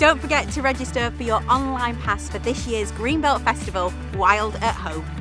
Don't forget to register for your online pass for this year's Greenbelt Festival Wild at Home.